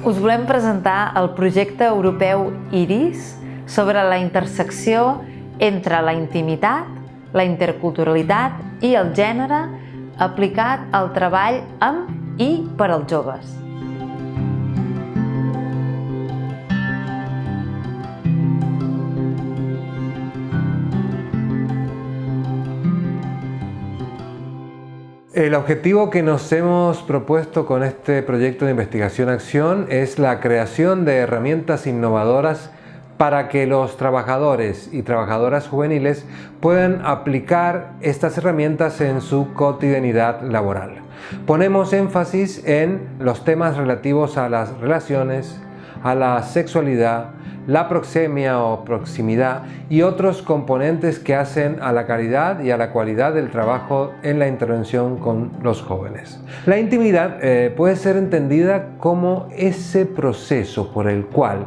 Us volem presentar el projecte europeu IRIS sobre la intersecció entre la intimitat, la interculturalitat i el gènere aplicat al treball amb i per als joves. El objetivo que nos hemos propuesto con este proyecto de investigación-acción es la creación de herramientas innovadoras para que los trabajadores y trabajadoras juveniles puedan aplicar estas herramientas en su cotidianidad laboral. Ponemos énfasis en los temas relativos a las relaciones, a la sexualidad, la proxemia o proximidad y otros componentes que hacen a la calidad y a la cualidad del trabajo en la intervención con los jóvenes. La intimidad eh, puede ser entendida como ese proceso por el cual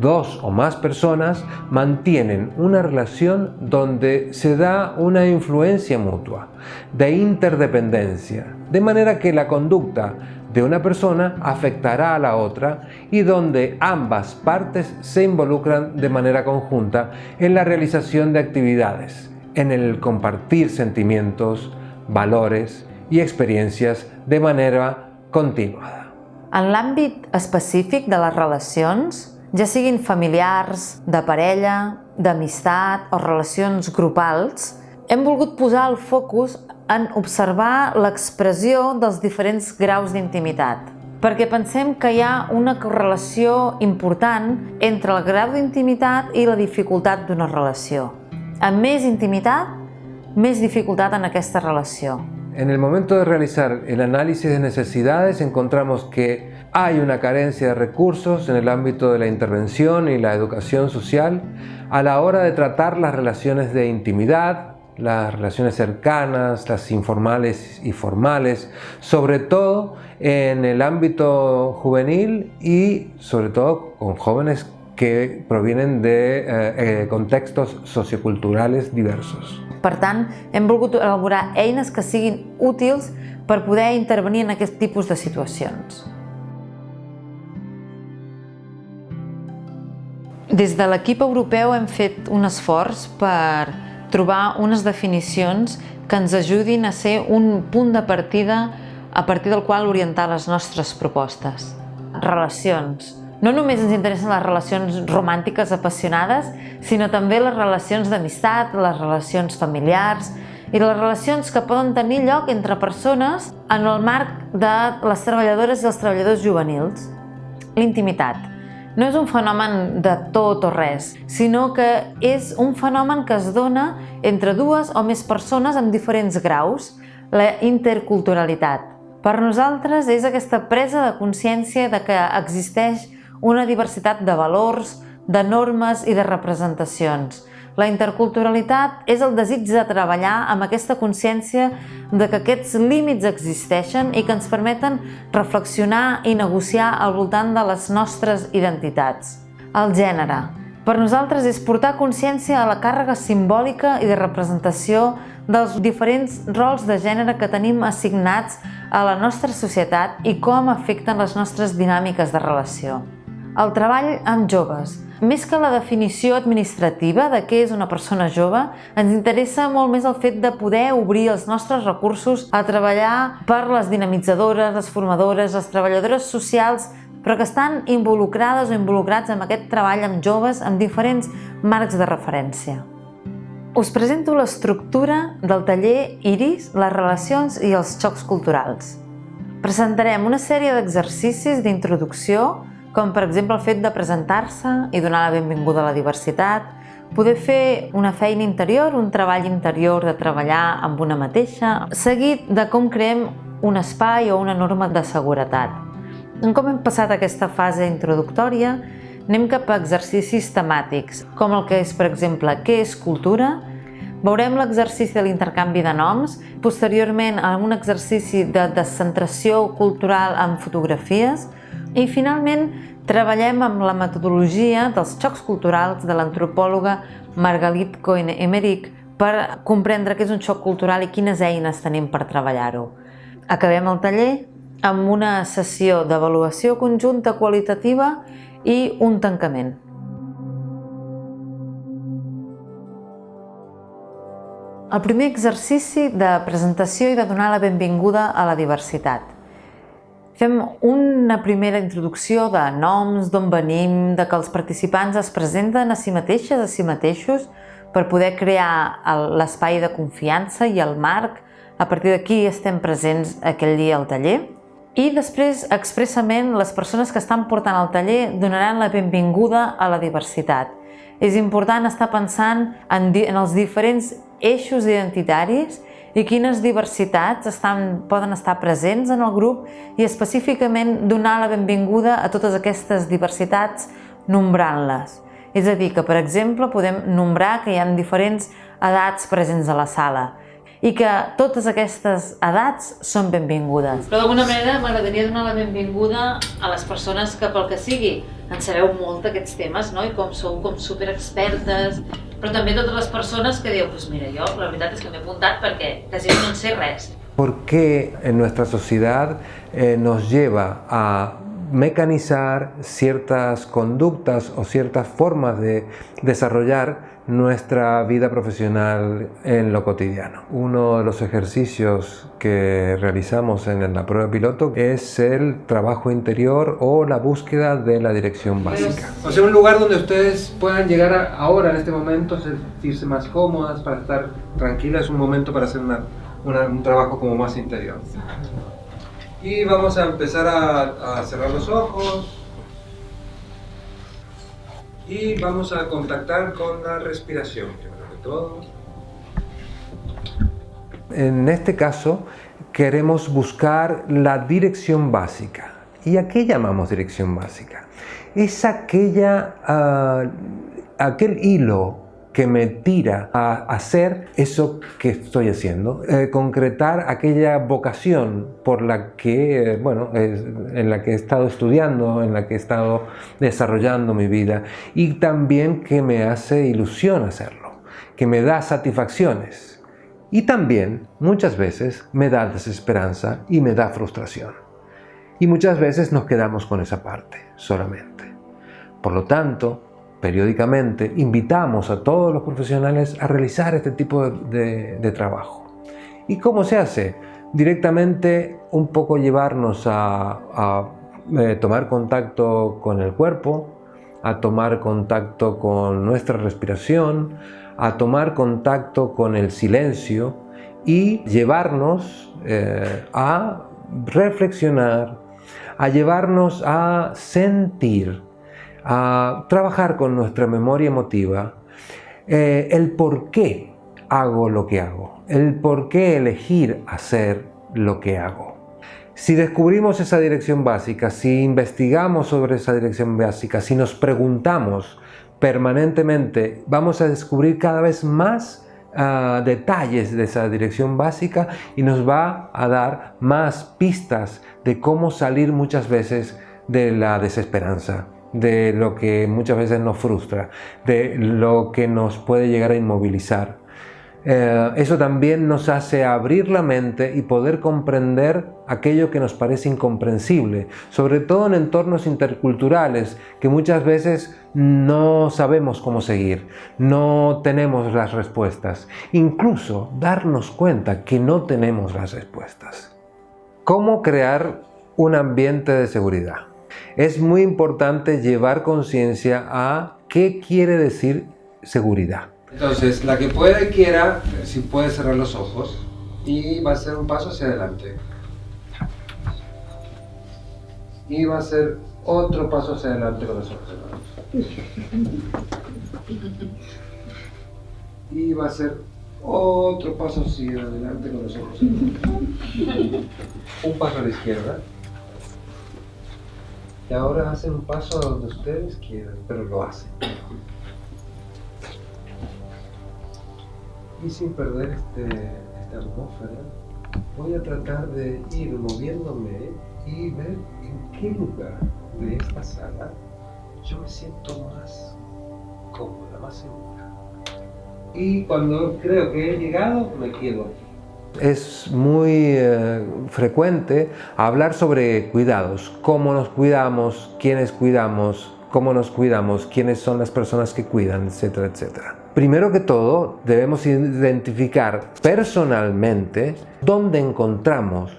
dos o más personas mantienen una relación donde se da una influencia mutua, de interdependencia, de manera que la conducta de una persona afectará a la otra y donde ambas partes se involucran de manera conjunta en la realización de actividades, en el compartir sentimientos, valores i experiencias de manera continuada. En l'àmbit específic de les relacions, ja siguin familiars, de parella, d'amistat o relacions grupals, hem volgut posar el focus en observar l'expressió dels diferents graus d'intimitat, perquè pensem que hi ha una correlació important entre el grau d'intimitat i la dificultat d'una relació. Amb més intimitat, més dificultat en aquesta relació. En el momento de realizar el de necesidades encontramos que hay una carencia de recursos en el de la intervención y la educación social a la hora de tratar las relaciones de las relaciones cercanas, las informales y formales, sobre todo en el ámbito juvenil y sobre todo con jóvenes que provienen de eh, eh, contextos socioculturales diversos. Per tant, hem volgut elaborar eines que siguin útils per poder intervenir en aquest tipus de situacions. Des de l'equip europeu hem fet un esforç per trobar unes definicions que ens ajudin a ser un punt de partida a partir del qual orientar les nostres propostes. Relacions. No només ens interessen les relacions romàntiques apassionades, sinó també les relacions d'amistat, les relacions familiars i les relacions que poden tenir lloc entre persones en el marc de les treballadores i els treballadors juvenils. L'intimitat no és un fenomen de tot o res, sinó que és un fenomen que es dona entre dues o més persones amb diferents graus, la interculturalitat. Per nosaltres és aquesta presa de consciència de que existeix una diversitat de valors, de normes i de representacions, la interculturalitat és el desig de treballar amb aquesta consciència de que aquests límits existeixen i que ens permeten reflexionar i negociar al voltant de les nostres identitats. El gènere. Per nosaltres és portar consciència a la càrrega simbòlica i de representació dels diferents rols de gènere que tenim assignats a la nostra societat i com afecten les nostres dinàmiques de relació. El treball amb joves. Més que la definició administrativa de què és una persona jove, ens interessa molt més el fet de poder obrir els nostres recursos a treballar per les dinamitzadores, les formadores, les treballadores socials, però que estan involucrades o involucrats en aquest treball amb joves amb diferents marcs de referència. Us presento l'estructura del taller IRIS, les relacions i els xocs culturals. Presentarem una sèrie d'exercicis d'introducció com per exemple el fet de presentar-se i donar la benvinguda a la diversitat, poder fer una feina interior, un treball interior de treballar amb una mateixa, seguit de com creem un espai o una norma de seguretat. En com hem passat aquesta fase introductòria, anem cap a exercicis temàtics, com el que és, per exemple, què és cultura, Veurem l'exercici de l'intercanvi de noms, posteriorment en un exercici de descentració cultural amb fotografies, i finalment treballem amb la metodologia dels xocs culturals de l'antropòloga Margalit Cohen-Emerick per comprendre què és un xoc cultural i quines eines tenim per treballar-ho. Acabem el taller amb una sessió d'avaluació conjunta qualitativa i un tancament. El primer exercici de presentació i de donar la benvinguda a la diversitat. Fem una primera introducció de noms, d'on venim, de que els participants es presenten a si mateixes, a si mateixos, per poder crear l'espai de confiança i el marc. A partir d'aquí estem presents aquell dia al taller. I després, expressament, les persones que estan portant el taller donaran la benvinguda a la diversitat. És important estar pensant en, en els diferents eixos identitaris i quines diversitats estan, poden estar presents en el grup i específicament donar la benvinguda a totes aquestes diversitats nombrant-les. És a dir, que per exemple podem nombrar que hi ha diferents edats presents a la sala i que totes aquestes edats són benvingudes. Però d'alguna manera m'agradaria donar la benvinguda a les persones que pel que sigui en sabeu molt d'aquests temes no? i com sou com superexpertes però també totes les persones que diuen, pues mira, jo la veritat és que m'he apuntat perquè quasi no en sé res. ¿Por qué en nuestra sociedad eh, nos lleva a mecanizar ciertas conductas o ciertas formas de desarrollar nuestra vida profesional en lo cotidiano. Uno de los ejercicios que realizamos en la prueba piloto es el trabajo interior o la búsqueda de la dirección básica. O sea, un lugar donde ustedes puedan llegar ahora, en este momento, sentirse más cómodas, para estar tranquilas, es un momento para hacer un trabajo como más interior. Y vamos a empezar a cerrar los ojos, y vamos a contactar con la respiración, primero que todo. En este caso, queremos buscar la dirección básica. ¿Y a qué llamamos dirección básica? Es aquella, uh, aquel hilo que me tira a hacer eso que estoy haciendo, eh, concretar aquella vocación por la que, eh, bueno, en la que he estado estudiando, en la que he estado desarrollando mi vida y también que me hace ilusión hacerlo, que me da satisfacciones y también muchas veces me da desesperanza y me da frustración. Y muchas veces nos quedamos con esa parte solamente. Por lo tanto, periódicamente invitamos a todos los profesionales a realizar este tipo de, trabajo. ¿Y cómo se hace? Directamente un poco llevarnos a, eh, tomar contacto con el cuerpo, a tomar contacto con nuestra respiración, a tomar contacto con el silencio y llevarnos eh, a reflexionar, a llevarnos a sentir a trabajar con nuestra memoria emotiva eh, el por qué hago lo que hago, el por qué elegir hacer lo que hago. Si descubrimos esa dirección básica, si investigamos sobre esa dirección básica, si nos preguntamos permanentemente, vamos a descubrir cada vez más ah, detalles de esa dirección básica y nos va a dar más pistas de cómo salir muchas veces de la desesperanza, de lo que muchas veces nos frustra, de lo que nos puede llegar a inmovilizar. Eh, eso también nos hace abrir la mente y poder comprender aquello que nos parece incomprensible, sobre todo en entornos interculturales que muchas veces no sabemos cómo seguir, no tenemos las respuestas, incluso darnos cuenta que no tenemos las respuestas. ¿Cómo crear un ambiente de seguridad? Es muy importante llevar conciencia a qué quiere decir seguridad. Entonces, la que pueda y quiera, si puede cerrar los ojos y va a hacer un paso hacia adelante. Y va a hacer otro paso hacia adelante con los ojos cerrados. Y va a hacer otro paso hacia adelante con los ojos cerrados. Un paso a la izquierda. Y ahora hacen un paso a donde ustedes quieran, pero lo hacen. Y sin perder este, esta atmósfera, voy a tratar de ir moviéndome y ver en qué lugar de esta sala yo me siento más cómoda, más segura. Y cuando creo que he llegado, me quedo aquí. Es muy eh, frecuente hablar sobre cuidados, cómo nos cuidamos, quiénes cuidamos, cómo nos cuidamos, quiénes son las personas que cuidan, etcétera, etcétera. Primero que todo, debemos identificar personalmente dónde encontramos,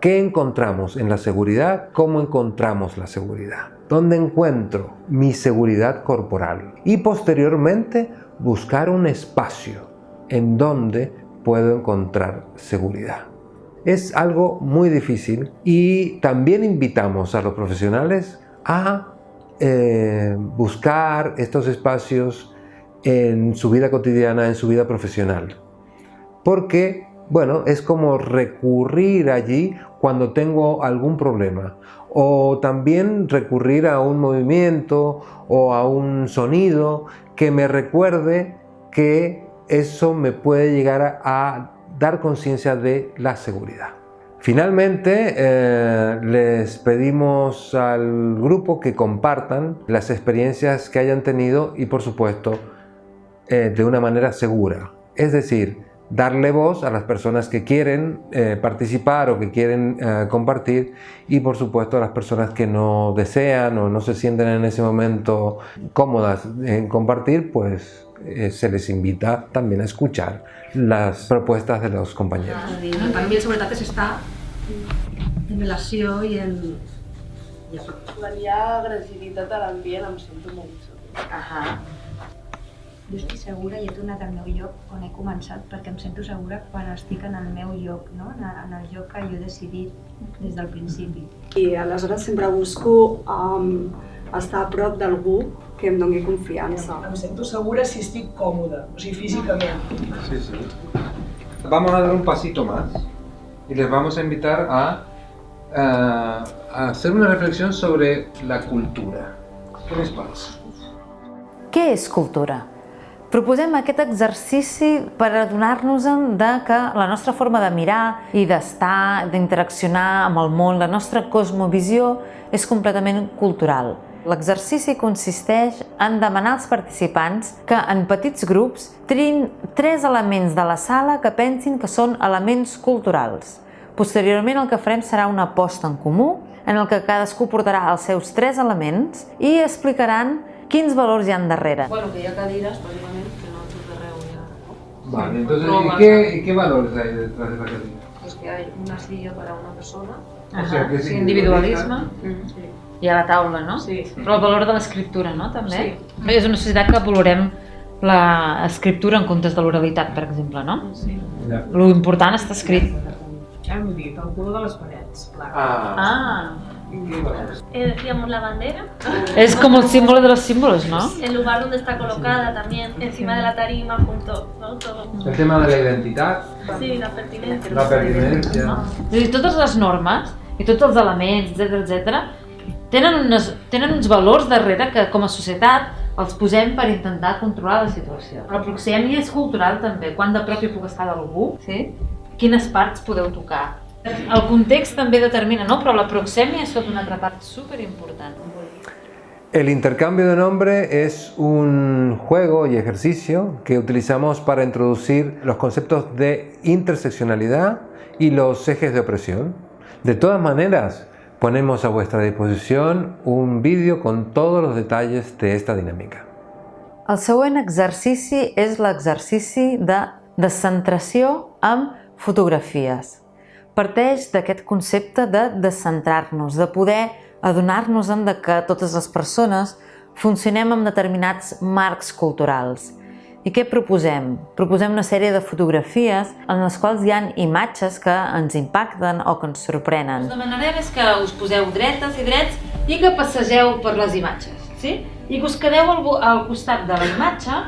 qué encontramos en la seguridad, cómo encontramos la seguridad, dónde encuentro mi seguridad corporal y posteriormente buscar un espacio en donde puedo encontrar seguridad. Es algo muy difícil y también invitamos a los profesionales a eh, buscar estos espacios en su vida cotidiana, en su vida profesional. Porque, bueno, es como recurrir allí cuando tengo algún problema. O también recurrir a un movimiento o a un sonido que me recuerde que eso me puede llegar a, dar conciencia de la seguridad. Finalmente, eh, les pedimos al grupo que compartan las experiencias que hayan tenido y por supuesto eh, de una manera segura. Es decir, darle voz a las personas que quieren eh, participar o que quieren eh, compartir y por supuesto a las personas que no desean o no se sienten en ese momento cómodas en compartir, pues se les invita también a escuchar las propuestas de los compañeros. Ah, también seguretat és estar en relació i en... Quan hi ha agressivitat a l'ambient em sento molt insegura. Ahà. Jo estic segura i he tornat al meu lloc on he començat perquè em sento segura quan estic en el meu lloc, no? en, en el lloc que jo he decidit des del principi. I aleshores sempre busco um, estar a prop d'algú que em doni confiança. Em sento segura si estic còmoda, o sigui, físicament. Sí, sí. Vamos a dar un pasito más y les vamos a invitar a, a, a hacer una reflexión sobre la cultura. ¿Qué les parece? Què és cultura? Proposem aquest exercici per adonar-nos de que la nostra forma de mirar i d'estar, d'interaccionar amb el món, la nostra cosmovisió és completament cultural. L'exercici consisteix en demanar als participants que en petits grups triïn tres elements de la sala que pensin que són elements culturals. Posteriorment el que farem serà una posta en comú en el que cadascú portarà els seus tres elements i explicaran quins valors hi han darrere. Bueno, que hi ha cadires, bàsicament, que no tot arreu hi ha... Vale, entonces, No, ¿y qué, qué valores hay detrás de la cadena? Pues que hay una silla para una persona. O sea, que sí, individualisme. Sí. I a la taula, no? Sí. Però el valor de l'escriptura, no? També? Sí. És una societat que valorem l'escriptura en comptes de l'oralitat, per exemple, no? Sí. Ya. Lo important està escrit. Ja hem dit, el color de les parets, clar. Ah, Ah. Eh, decíamos la bandera, és com el símbolo de los símbolos, no? el lugar donde está colocada también, encima de la tarima, junto, ¿no? Todo. El tema de la identidad, Sí, la pertinencia. la pertinencia. no? És a dir, totes les normes i tots els elements, etc etc, tenen, unes, tenen uns valors darrere que com a societat els posem per intentar controlar la situació. La proxèmia és cultural també, quan de prop hi puc estar d'algú, sí? quines parts podeu tocar. El context també determina, no? però la proxèmia és tota una altra part superimportant. El intercambio de nombre es un juego y ejercicio que utilizamos para introducir los conceptos de interseccionalidad y los ejes de opresión. De todas maneras, ponemos a vuestra disposición un vídeo con todos los detalles de esta dinámica. El següent exercici és l'exercici de descentració amb fotografies. Parteix d'aquest concepte de descentrar-nos, de poder adonar-nos de que totes les persones funcionem amb determinats marcs culturals. I què proposem? Proposem una sèrie de fotografies en les quals hi ha imatges que ens impacten o que ens sorprenen. Us demanarem és que us poseu dretes i drets i que passegeu per les imatges, sí? I que us quedeu al, al costat de la imatge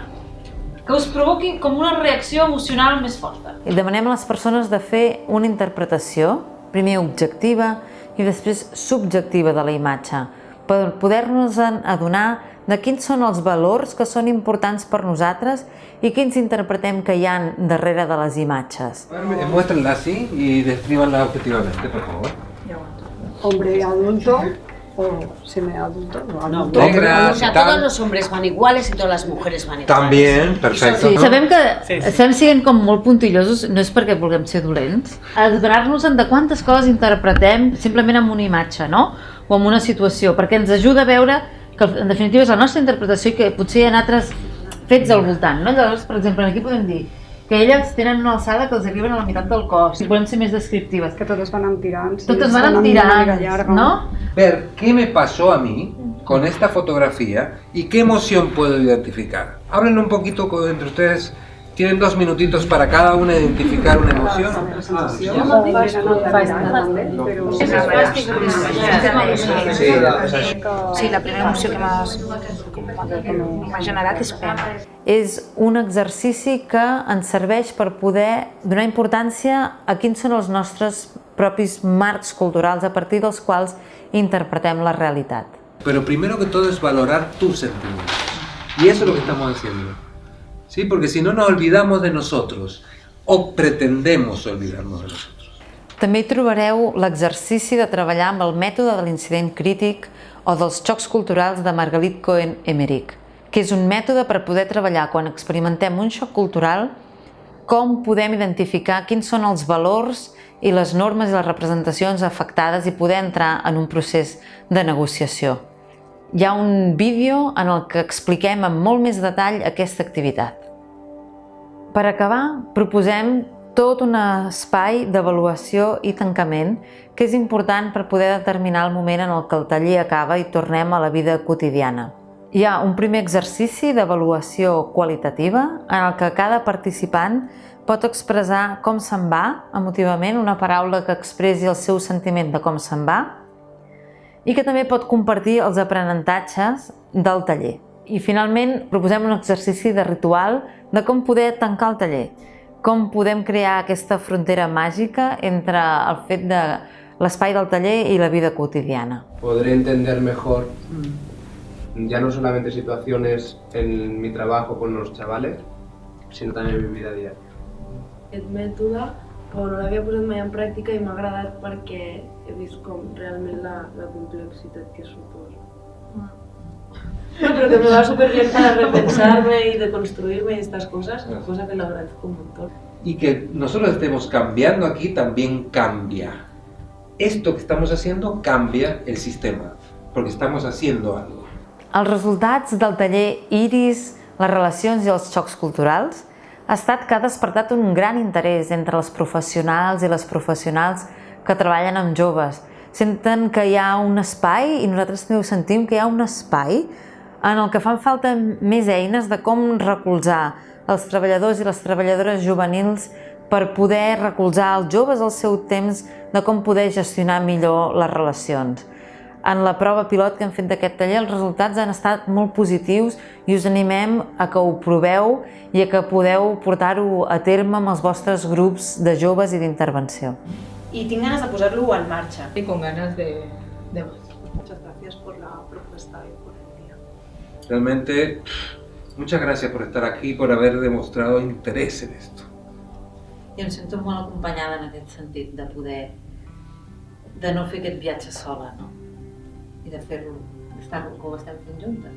que us provoqui com una reacció emocional més forta. I demanem a les persones de fer una interpretació, primer objectiva i després subjectiva de la imatge, per poder-nos adonar de quins són els valors que són importants per nosaltres i quins interpretem que hi han darrere de les imatges. Muéstrenla así y descríbanla objetivamente, por favor. Hombre adulto, o semiadultos o No, adultos. Negras o sea, tal. todos los hombres van iguales y todas las mujeres van iguales. También, perfecto. Sí, ¿no? sabem que Sí, sí. estem sent com molt puntillosos, no és perquè vulguem ser dolents, adonar-nos en de quantes coses interpretem simplement amb una imatge, no? O amb una situació, perquè ens ajuda a veure que en definitiva és la nostra interpretació i que potser hi ha altres fets al voltant, no? Llavors, per exemple, aquí podem dir que elles tenen una alçada que els arriben a la meitat del cos, si volem ser més descriptives. Que totes van amb tirants. Totes estan van amb tirants, no? Ver qué me pasó a mí con esta fotografía y qué emoción puedo identificar. Hablen un poquito con- entre ustedes. Tienen dos minutitos para cada una identificar una emoción. Però... Sí, Sí, la primera emoció que m'ha generat és pena. És un exercici que ens serveix per poder donar importància a quins són els nostres propis marcs culturals a partir dels quals interpretem la realitat. Pero primero que todo es valorar tus sentimientos. Y eso es lo que estamos haciendo. ¿Sí? Porque si no nos olvidamos de nosotros o pretendemos olvidarnos de nosotros. També hi trobareu l'exercici de treballar amb el mètode de l'incident crític o dels xocs culturals de Margalit Cohen Emmerich, que és un mètode per poder treballar quan experimentem un xoc cultural com podem identificar quins són els valors i les normes i les representacions afectades i poder entrar en un procés de negociació. Hi ha un vídeo en el que expliquem amb molt més detall aquesta activitat. Per acabar, proposem tot un espai d'avaluació i tancament que és important per poder determinar el moment en el que el taller acaba i tornem a la vida quotidiana. Hi ha un primer exercici d'avaluació qualitativa en el que cada participant pot expressar com se'n va emotivament, una paraula que expressi el seu sentiment de com se'n va, i que també pot compartir els aprenentatges del taller. I finalment proposem un exercici de ritual de com poder tancar el taller, com podem crear aquesta frontera màgica entre el fet de l'espai del taller i la vida quotidiana. podré entender mejor ya no solamente situaciones en mi trabajo con los chavales, sino también en mi vida diaria. Aquest mètode no l'havia posat mai en pràctica i m'ha agradat perquè he vist com realment la, la complexitat que suposa. No, pero que me va súper bien para repensarme y deconstruirme y estas cosas, cosa que le agradezco un montón. Y que nosotros estemos cambiando aquí también cambia. Esto que estamos haciendo cambia el sistema, porque estamos haciendo algo. Els resultats del taller Iris, les relacions i els xocs culturals ha estat que ha despertat un gran interès entre els professionals i les professionals que treballen amb joves. Senten que hi ha un espai, i nosaltres també ho sentim, que hi ha un espai en el que fan falta més eines de com recolzar els treballadors i les treballadores juvenils per poder recolzar els joves al seu temps de com poder gestionar millor les relacions. En la prova pilot que hem fet d'aquest taller els resultats han estat molt positius i us animem a que ho proveu i a que podeu portar-ho a terme amb els vostres grups de joves i d'intervenció. I tinc ganes de posar-lo en marxa. Y con ganas de, de Muchas gracias por la propuesta y por el día. Realmente, muchas gracias por estar aquí, por haber demostrado interés en esto. I em sento molt acompanyada en aquest sentit, de poder de no fer aquest viatge sola, no? I de fer-lo, d'estar que ho estem fent juntes.